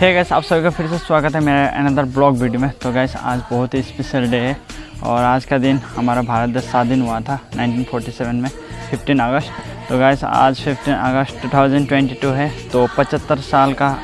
है गैस आप सभी का फिर से स्वागत है मेरे अनदर ब्लॉग वीडियो में। तो गैस आज बहुत ही स्पेशल डे है और आज का दिन हमारा भारत देश स्वाधीन हुआ था 1947 में 15 अगस्त। तो गैस आज 15 अगस्त 2022 है तो 75 साल का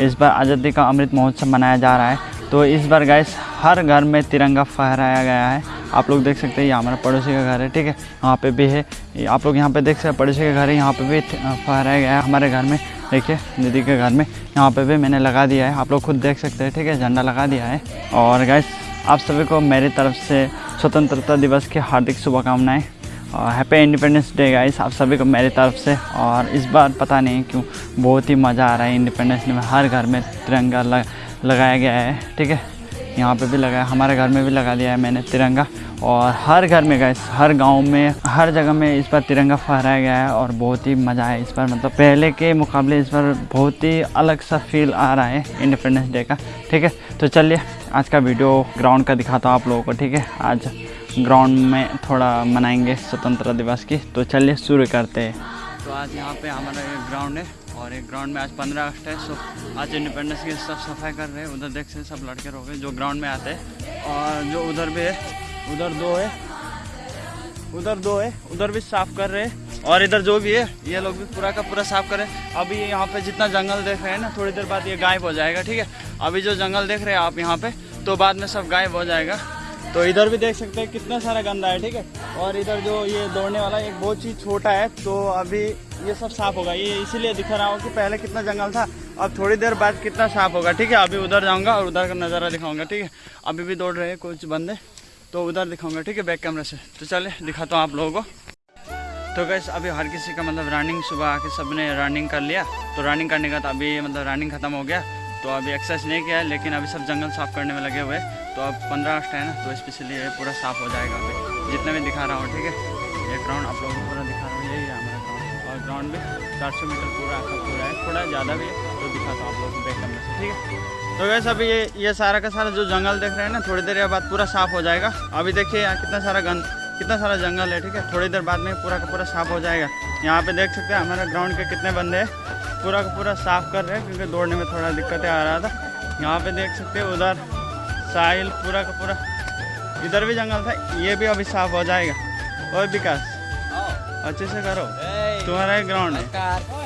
इस बार आज़ादी का अमृत महोत्सव मनाया जा रहा है। तो इस बार गैस हर घर में तिरंगा फहराया गया है। आप लोग देख सकते हैं ये हमारा पड़ोसी का घर है, ठीक है? यहाँ पे भी है। आप लोग यहाँ पे देख सकते हैं, पड़ोसी का घर है, यहाँ पे भी फहराया गया है हमारे घर में। देखिए, दीदी के घर में यहाँ पे भी मैंने लगा दिया है। आप लोग खुद देख सकते हैं, ठीक है? झंडा लगा दिया है। और गैस आप सभी को मेरी तरफ़ से स्वतंत्रता दिवस की हार्दिक शुभकामनाएँ। और हैप्पी इंडिपेंडेंस डे गाइस आप सभी को मेरी तरफ़ से। और इस बार पता नहीं क्यों, बहुत ही मज़ा आ रहा है इंडिपेंडेंस डे में। हर घर में तिरंगा लगाया गया है, ठीक है? यहाँ पे भी लगाया हमारे घर में भी लगा दिया है मैंने तिरंगा। और हर घर में गए हर गाँव में, हर जगह में इस बार तिरंगा फहराया गया है और बहुत ही मज़ा है इस बार। मतलब पहले के मुकाबले इस बार बहुत ही अलग सा फील आ रहा है इंडिपेंडेंस डे का, ठीक है? तो चलिए, आज का वीडियो ग्राउंड का दिखाता हूँ आप लोगों को, ठीक है? आज ग्राउंड में थोड़ा मनाएँगे स्वतंत्रता दिवस की तो चलिए शुरू करते हैं। तो आज यहाँ पे हमारा एक ग्राउंड है और एक ग्राउंड में आज पंद्रह अगस्त है सो आज इंडिपेंडेंस की सब सफ़ाई कर रहे हैं। उधर देख सकते सब लड़के रोके जो ग्राउंड में आते हैं और जो उधर भी है उधर दो है। उधर दो है। उधर भी साफ़ कर रहे हैं। और इधर जो भी है, ये लोग भी पूरा का पूरा साफ़ कर रहे हैं। अभी यहाँ पे जितना जंगल देख रहे हैं ना, थोड़ी देर बाद ये गायब हो जाएगा, ठीक है? अभी जो जंगल देख रहे हैं आप यहाँ पे तो बाद में सब गायब हो जाएगा। तो इधर भी देख सकते हैं कितना सारा गंदा है, ठीक है? और इधर जो ये दौड़ने वाला, एक बहुत चीज़ छोटा है तो अभी ये सब साफ़ होगा। ये इसीलिए दिखा रहा हूँ कि पहले कितना जंगल था, अब थोड़ी देर बाद कितना साफ़ होगा, ठीक है? अभी उधर जाऊँगा और उधर का नज़ारा दिखाऊँगा, ठीक है? अभी भी दौड़ रहे हैं कुछ बंदे। तो उधर दिखाऊँगा, ठीक है? बैक कैमरे से। तो चले, दिखाता हूँ आप लोगों को। तो गैस अभी हर किसी का मतलब रनिंग सुबह आके सबने रनिंग कर लिया। तो रनिंग करने का तो अभी मतलब रनिंग ख़त्म हो गया। तो अभी एक्सरसाइज नहीं किया है, लेकिन अभी सब जंगल साफ़ करने में लगे हुए तो अब पंद्रह अगस्त है ना तो स्पेशली ये पूरा साफ़ हो जाएगा अभी। जितना भी दिखा रहा हूँ, ठीक है? ये ग्राउंड आप लोगों को पूरा दिखा रहा हूँ। यही है हमारा ग्राउंड और ग्राउंड भी चार सौ मीटर पूरा पूरा है। थोड़ा ज़्यादा भी है तो दिखाता हूँ आप लोगों को बैक कैमरे से, ठीक है? तो वैसे अभी ये ये सारा का सारा जो जंगल देख रहे हैं ना थोड़ी देर बाद पूरा साफ़ हो जाएगा। अभी देखिए यहाँ कितना सारा गंद कितना सारा जंगल है ठीक है? थोड़ी देर बाद में पूरा का पूरा साफ़ हो जाएगा। यहाँ पे देख सकते हैं हमारे ग्राउंड के कितने बंदे हैं। पूरा का पूरा साफ़ कर रहे हैं क्योंकि दौड़ने में थोड़ा दिक्कतें आ रहा था। यहाँ पे देख सकते हैं उधर साहिल पूरा का पूरा इधर भी जंगल था ये भी अभी साफ़ हो जाएगा। और विकास अच्छे से करो। तुम्हारा ग्राउंड है।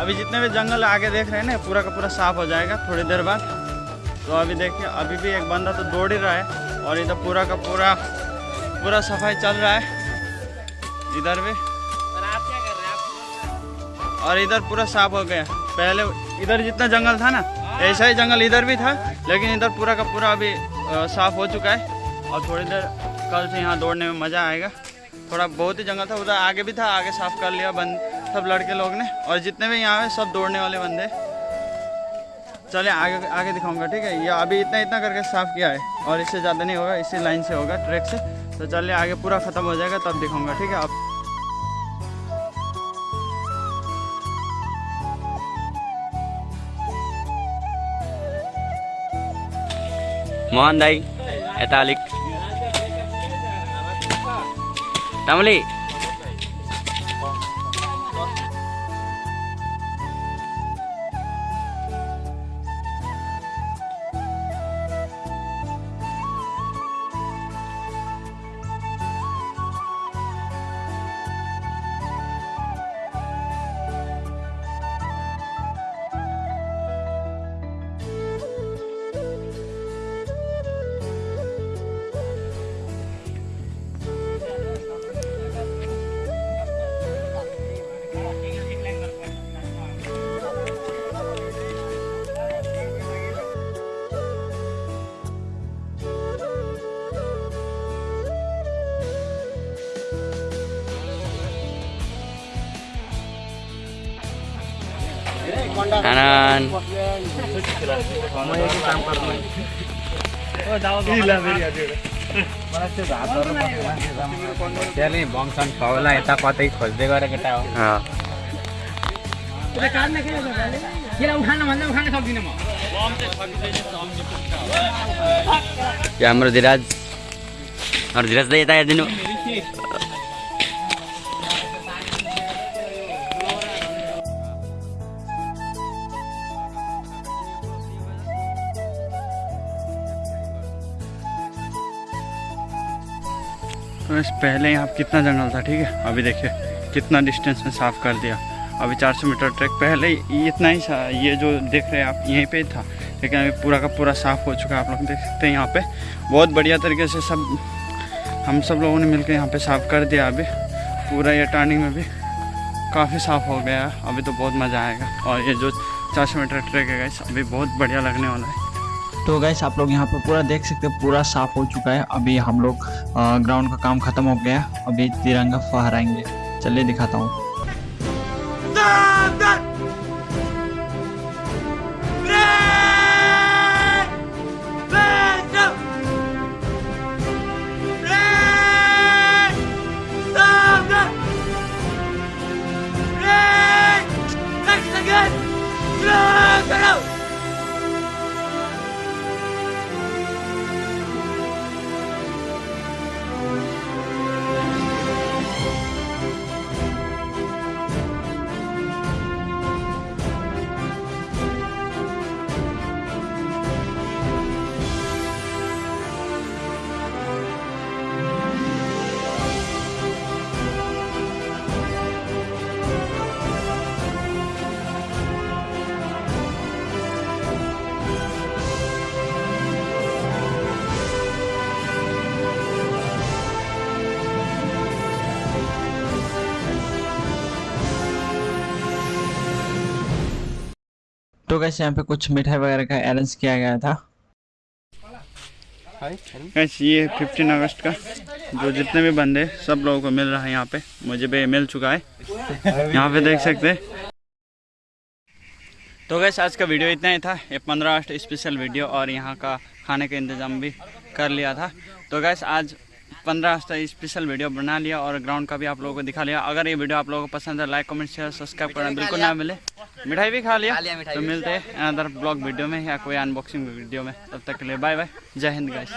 अभी जितने भी जंगल आगे देख रहे हैं ना पूरा का पूरा साफ़ हो जाएगा थोड़ी देर बाद। तो अभी देखिए अभी भी एक बंदा तो दौड़ ही रहा है और इधर पूरा का पूरा पूरा सफ़ाई चल रहा है। इधर भी। और इधर पूरा साफ़ हो गया। पहले इधर जितना जंगल था ना ऐसा ही जंगल इधर भी था लेकिन इधर पूरा का पूरा अभी साफ़ हो चुका है। और थोड़ी देर कल से यहाँ दौड़ने में मज़ा आएगा। थोड़ा बहुत ही जंगल था उधर आगे भी था आगे साफ़ कर लिया बंद सब लड़के लोग ने और जितने भी यहाँ पे सब दौड़ने वाले बंदे। चले, आगे आगे दिखाऊँगा, ठीक है? ये अभी इतना इतना करके साफ़ किया है और इससे ज़्यादा नहीं होगा, इसी लाइन से होगा, ट्रैक से। तो चलिए आगे पूरा ख़त्म हो जाएगा, तब दिखाऊँगा, ठीक है? अब मोहन दाई, एतालिक। तामली त्यसले फौला यता कतै खोज्दै गरे केटा हो हाम्रो धिराज हाम्रो धिराज त यता हेरिदिनु। तो इस पहले यहाँ कितना जंगल था, ठीक है? अभी देखिए, कितना डिस्टेंस में साफ़ कर दिया। अभी 400 मीटर ट्रैक पहले इतना ही सा, ये जो देख रहे हैं आप, यहीं पे ही था। लेकिन अभी पूरा का पूरा साफ़ हो चुका है, आप लोग देख सकते हैं यहाँ पे। बहुत बढ़िया तरीके से सब, हम सब लोगों ने मिलकर यहाँ पे साफ़ कर दिया अभी। पूरा ये टर्निंग में भी काफ़ी साफ़ हो गया अभी तो बहुत मज़ा आएगा। और ये जो 400 मीटर ट्रैक है गाइस अभी बहुत बढ़िया लगने वाला है। तो गैस आप लोग यहाँ पर पूरा देख सकते हैं, पूरा साफ़ हो चुका है। अभी हम लोग ग्राउंड का काम खत्म हो गया अभी तिरंगा फहराएँगे। चलिए दिखाता हूँ। तो कैसे यहाँ पे कुछ मिठाई वगैरह का अरेंज किया गया था। गैस ये 15 अगस्त का। जो जितने भी बंदे सब लोगों को मिल रहा है यहाँ पे। मुझे भी मिल चुका है। यहाँ पे देख सकते हैं। तो गैस आज का वीडियो इतना ही था। ये 15 अगस्त स्पेशल वीडियो और यहाँ का खाने का इंतज़ाम भी कर लिया था। तो गैस आज 15 अगस्त स्पेशल वीडियो बना लिया और ग्राउंड का भी आप लोगों को दिखा लिया। अगर ये वीडियो आप लोगों को पसंद है लाइक कमेंट शेयर सब्सक्राइब करना बिल्कुल ना मिले मिठाई भी खा लिया। तो मिलते हैं अनदर ब्लॉग वीडियो में या कोई अनबॉक्सिंग वीडियो में। तब तक के लिए बाय बाय जय हिंद गाइस